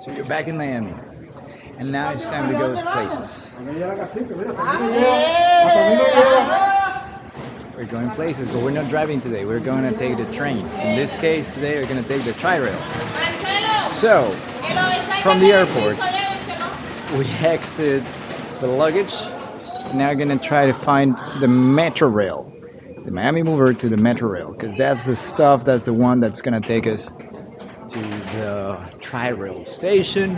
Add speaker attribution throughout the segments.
Speaker 1: So you're back in Miami. And now it's time to go places. We're going places, but we're not driving today. We're going to take the train. In this case, today we're going to take the tri-rail. So, from the airport, we exit the luggage. Now we're going to try to find the Metro Rail. The Miami Mover to the Metro Rail. Because that's the stuff, that's the one that's going to take us the tri-rail station.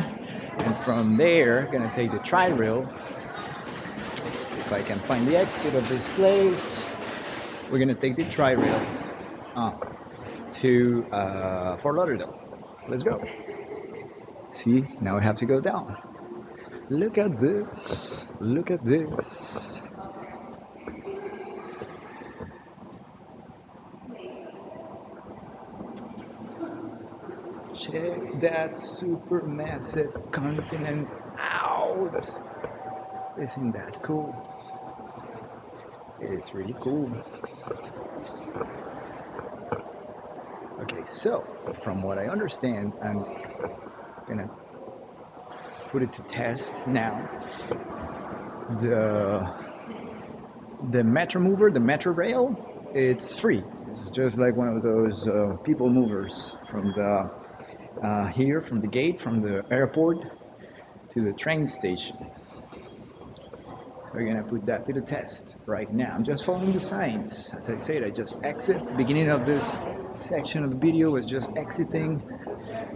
Speaker 1: And from there, to take the tri-rail. If I can find the exit of this place we're gonna take the tri-rail uh, to uh, Fort Lauderdale. Let's go. See, now we have to go down. Look at this. Look at this. Check that super massive continent out. Isn't that cool? It's really cool. Okay, so from what I understand, I'm gonna put it to test now. The the Metro Mover, the Metro Rail, it's free. It's just like one of those uh, people movers from the uh, here, from the gate, from the airport to the train station. So we're gonna put that to the test right now. I'm just following the signs. As I said, I just exit. Beginning of this section of the video was just exiting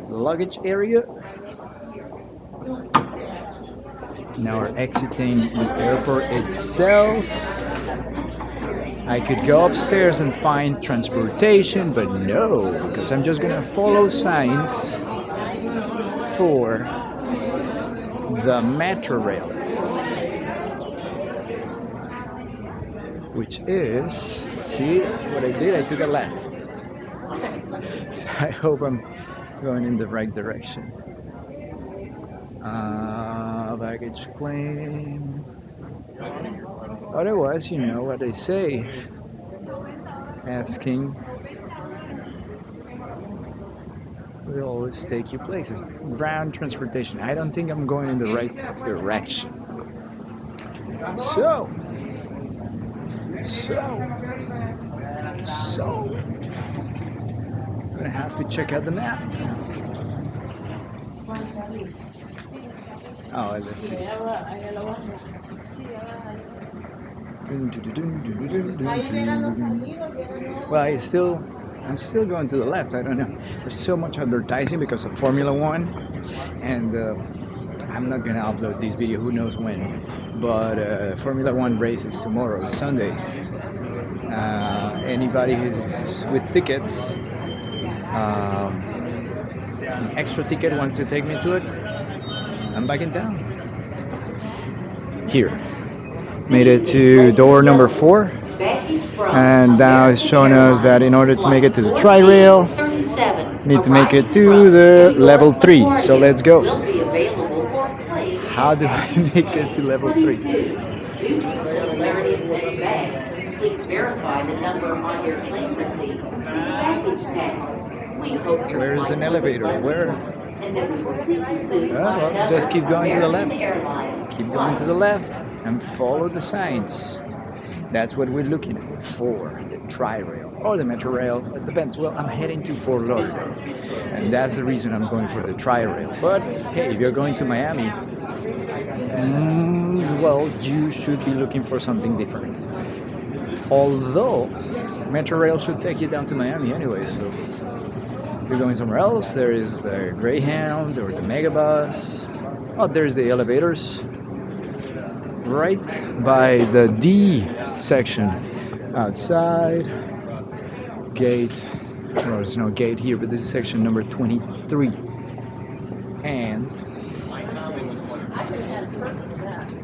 Speaker 1: the luggage area. Now we're exiting the airport itself. I could go upstairs and find transportation, but no, because I'm just gonna follow signs for the metro rail. which is, see what I did? I took a left. So I hope I'm going in the right direction. Uh, baggage claim. Otherwise, you know what they say. Asking will always take you places. Ground transportation. I don't think I'm going in the right direction. So, so, so, I'm gonna have to check out the map. Oh, let's see. Well, I still, I'm still going to the left. I don't know. There's so much advertising because of Formula One, and uh, I'm not gonna upload this video. Who knows when? But uh, Formula One race is tomorrow, Sunday. Uh, anybody who's with tickets, um, an extra ticket wants to take me to it, I'm back in town. Here. Made it to door number four. And now it's showing us that in order to make it to the tri-rail, need to make it to the level three. So let's go. How do I make it to level three? Where's an elevator? Where? Oh, well, just keep going to the left. Keep going to the left and follow the signs. That's what we're looking for, the tri-rail or the metro rail. It depends. Well, I'm heading to Fort Lauderdale, and that's the reason I'm going for the tri-rail. But hey, if you're going to Miami, mm, well, you should be looking for something different. Although, metro rail should take you down to Miami anyway, so you're going somewhere else, there is the Greyhound or the Megabus. Oh, there's the elevators. Right by the D section outside. Gate. Well, there's no gate here, but this is section number 23. And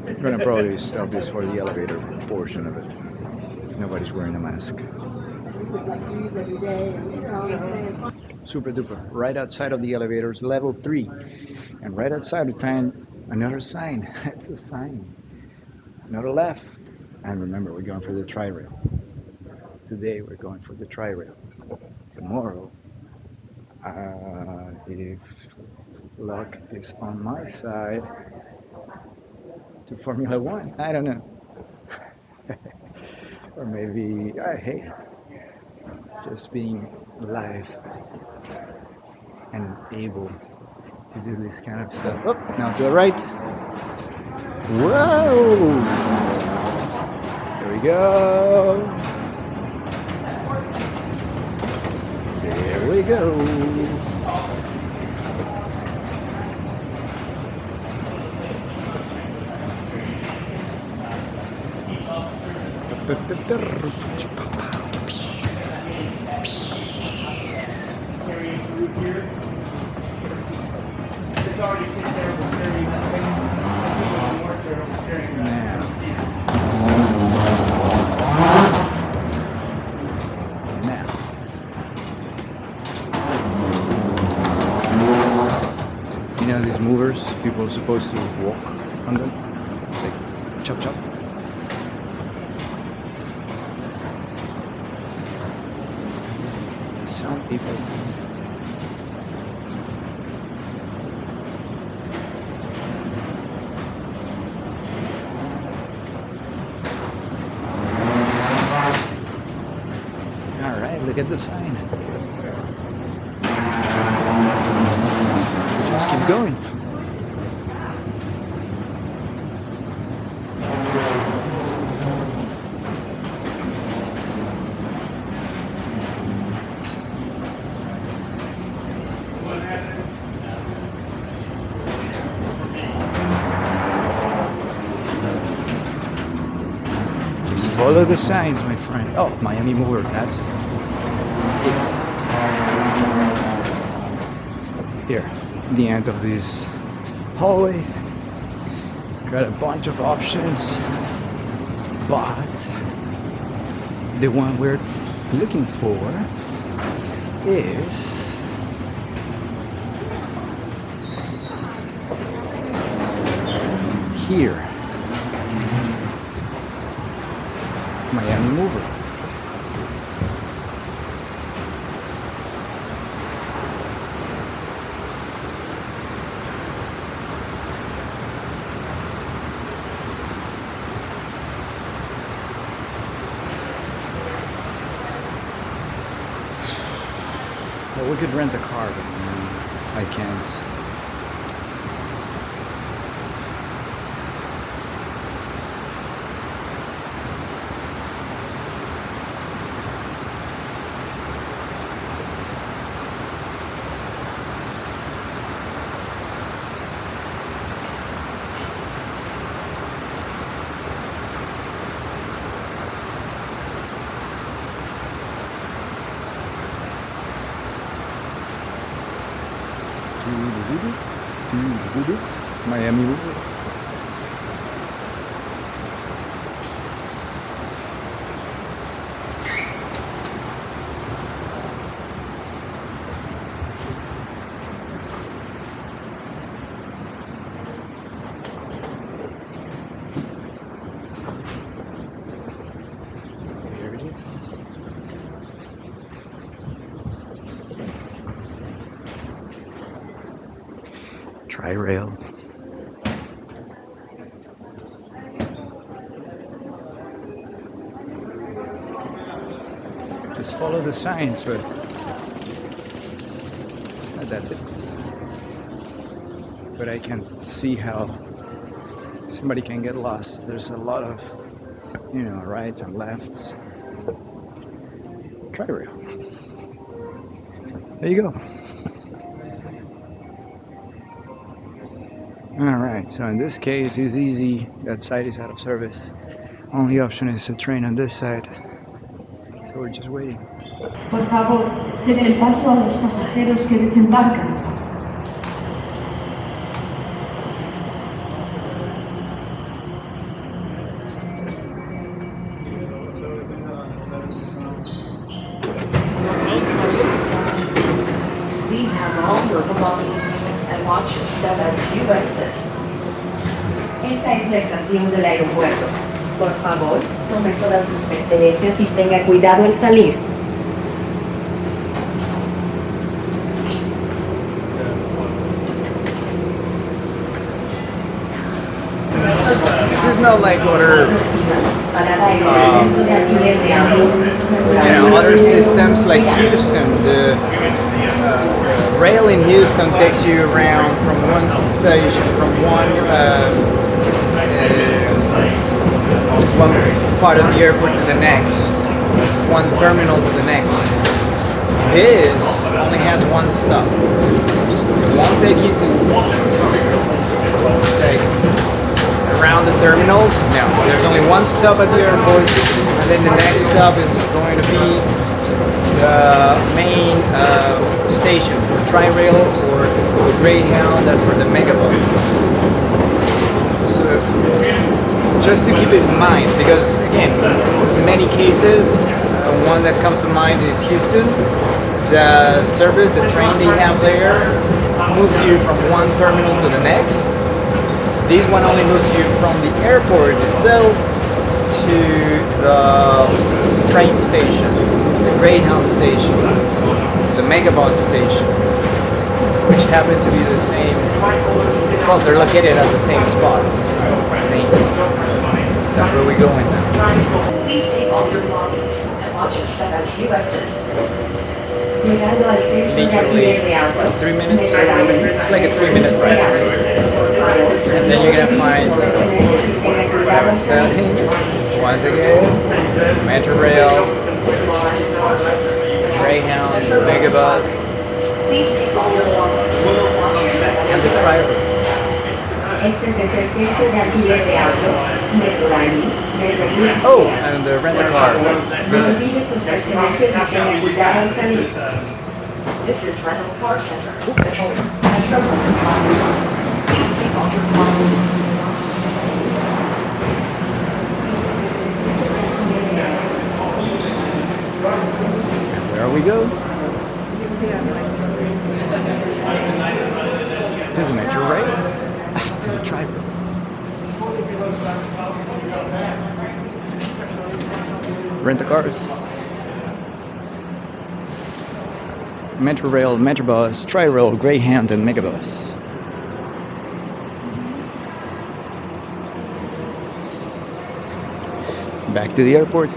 Speaker 1: I'm gonna probably stop this for the elevator portion of it. Nobody's wearing a mask. Super duper. Right outside of the elevators, level 3. And right outside we find another sign. it's a sign. Another left. And remember, we're going for the tri-rail. Today we're going for the tri-rail. Tomorrow Uh, if luck is on my side to Formula One, I don't know. or maybe, uh, hey, just being live able to do this kind of stuff. Oh, now to the right. Whoa! There we go. There we go. You know these movers, people are supposed to walk on them, like chop chop. Some people Alright, look at the sign. Just keep going. Just follow the signs, my friend. Oh, Miami Mover, that's it. Here, the end of this hallway. Got a bunch of options, but the one we're looking for is here. Miami Mover. Could rent a car, but mm, I can't. Miami Mover. There it is. Tri-rail. Just follow the signs, but it's not that difficult. But I can see how somebody can get lost. There's a lot of, you know, rights and lefts. Tri-rail. There you go. Alright, so in this case it's easy, that side is out of service. Only option is a train on this side. So we're just waiting.
Speaker 2: Por favor, el paso a los pasajeros que desembarcan. y tenga cuidado al salir.
Speaker 1: This is no like order,
Speaker 2: um,
Speaker 1: you know, other systems like Houston, the uh, rail in Houston takes you around from one station, from one uh, one part of the airport to the next, one terminal to the next. This only has one stop. It won't take you to like around the terminals. No, there's only one stop at the airport, and then the next stop is going to be the main uh, station for Tri-Rail, for the Greyhound, and for the Megabus. So just to keep it in mind, because again, in many cases, uh, one that comes to mind is Houston. The service, the train they have there, moves you from one terminal to the next. This one only moves you from the airport itself to the train station, the Greyhound station, the Megabus station, which happen to be the same. Well, they're located at the same spot. So same. That's where we're going now.
Speaker 2: Please take all your belongings and watch your step as you exit. Llegando al
Speaker 1: Literally,
Speaker 2: alquiler de autos.
Speaker 1: what, three minutes? It's like a three-minute ride. And then you're gonna find what I was saying once again, Metro Rail, Greyhound, Megabus,
Speaker 2: Please take all your belongings and watch your step
Speaker 1: and
Speaker 2: as
Speaker 1: the
Speaker 2: you
Speaker 1: Oh, and uh, the rent-a-car.
Speaker 2: No olvide sus pertenencias y tenga cuidado al salir. This is Rental Car Center. Metro Metro Metroliner. Please take all your belongings and watch your step as you exit.
Speaker 1: Where we go? To the Metro Rail. to the Tri-Rail. Rent-a-cars. Metro Rail, Metrobus, Tri-Rail, Greyhound, and Megabus. Back to the airport.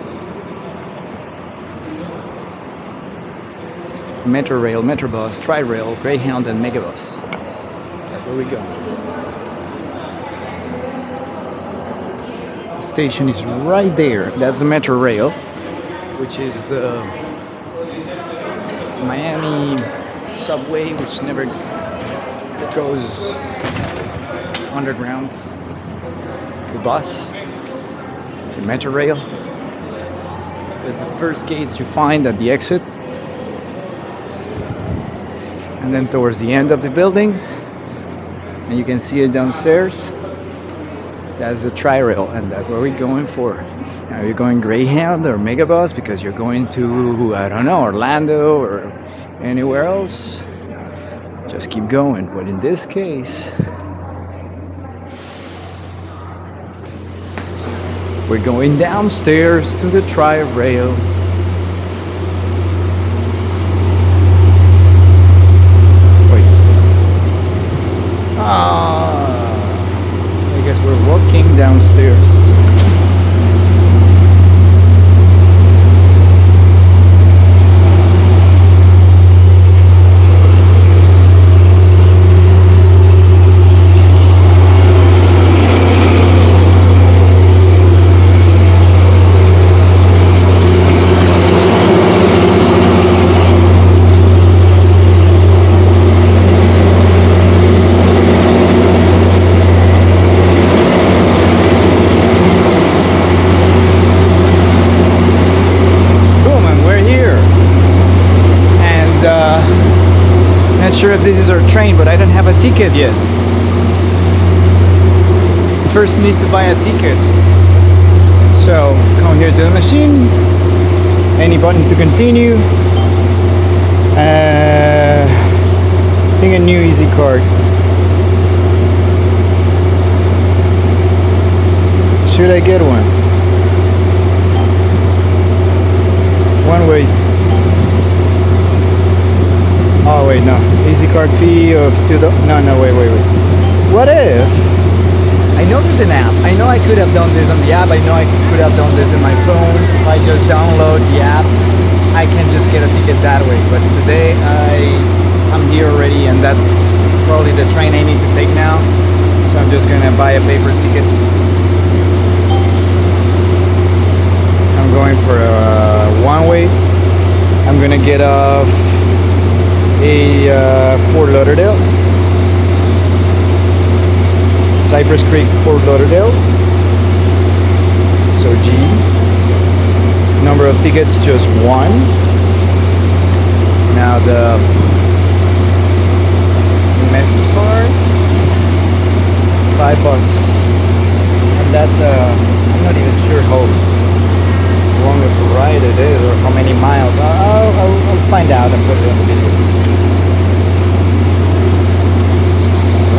Speaker 1: Metro Rail, Metrobus, Tri-Rail, Greyhound, and Megabus. That's where we go. The station is right there. That's the Metro Rail, which is the Miami subway, which never goes underground. The bus, the Metro Rail. There's the first gates you find at the exit. And then towards the end of the building, and you can see it downstairs. That's the tri-rail, and that's where we're going for. Are you going Greyhound or Megabus because you're going to I don't know Orlando or anywhere else? Just keep going. But in this case, we're going downstairs to the tri-rail. Wait. Ah, I guess we're walking downstairs. Boom, and we're here. And uh, not sure if this is our train, but I don't have a ticket yet. First, need to buy a ticket. So come here to the machine. Any button to continue. Uh, I think a new Easy card. Should I get one? One way. Oh wait, no. Easy card fee of two. No, no, wait, wait, wait. What if I know there's an app. I know I could have done this on the app. I know I could have done this in my phone. If I just download the app, I can just get a ticket that way. But today I I'm here already, and that's probably the train I need to take now. So I'm just gonna buy a paper ticket. I'm going for a uh, one way. I'm gonna get off a uh, Fort Lauderdale. Cypress Creek, Fort Lauderdale. So G. Number of tickets just one. Now the messy part, five bucks, and that's uh, I'm not even sure how long of ride it is or how many miles. I'll, I'll, I'll find out and put it on the video.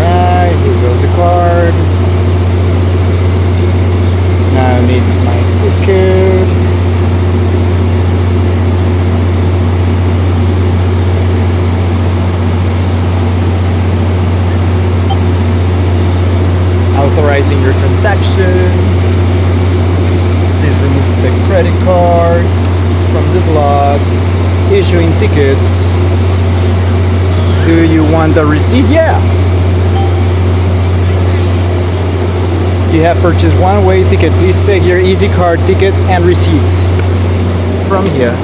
Speaker 1: Right, here goes the card. Now it needs my zip code. Authorizing your transaction. Please remove the credit card from the slot. Issuing tickets. Do you want the receipt? Yeah. You have purchased one way ticket. Please take your Easy Card tickets and receipt from here.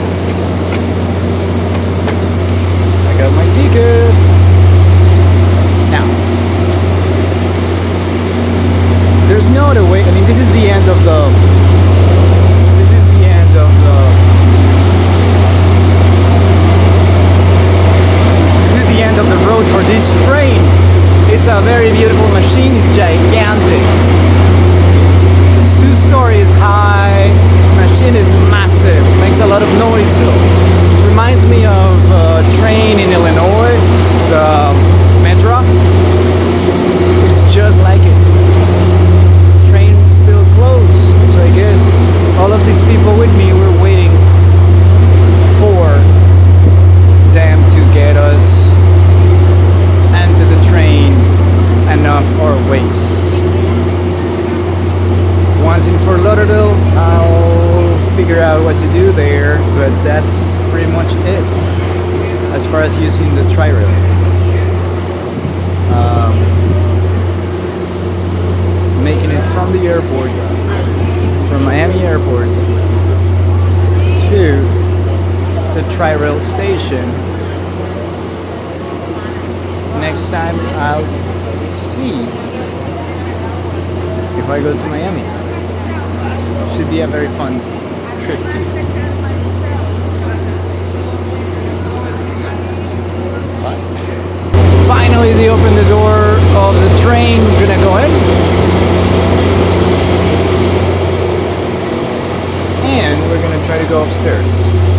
Speaker 1: I got my ticket. Now, there's no other way. I mean, this is the end of the. This is the end of the. This is the end of the road for this train. It's a very beautiful machine. It's gigantic. It's two stories high. Machine is massive. Makes a lot of noise though. Reminds me of a train in Illinois, the um, Metra. It's just like it. Train still closed, so I guess all of these people with me were waiting for them to get us into the train and off our ways. Once in Fort Lauderdale, I'll figure out what to do there, but that's pretty much it as far as using the tri-rail. Um, making it from the airport, from Miami Airport to the tri-rail station. Next time I'll see if I go to Miami. Should be a very fun trip too. Finally, they opened the door of the train. We're gonna go in. And we're gonna try to go upstairs.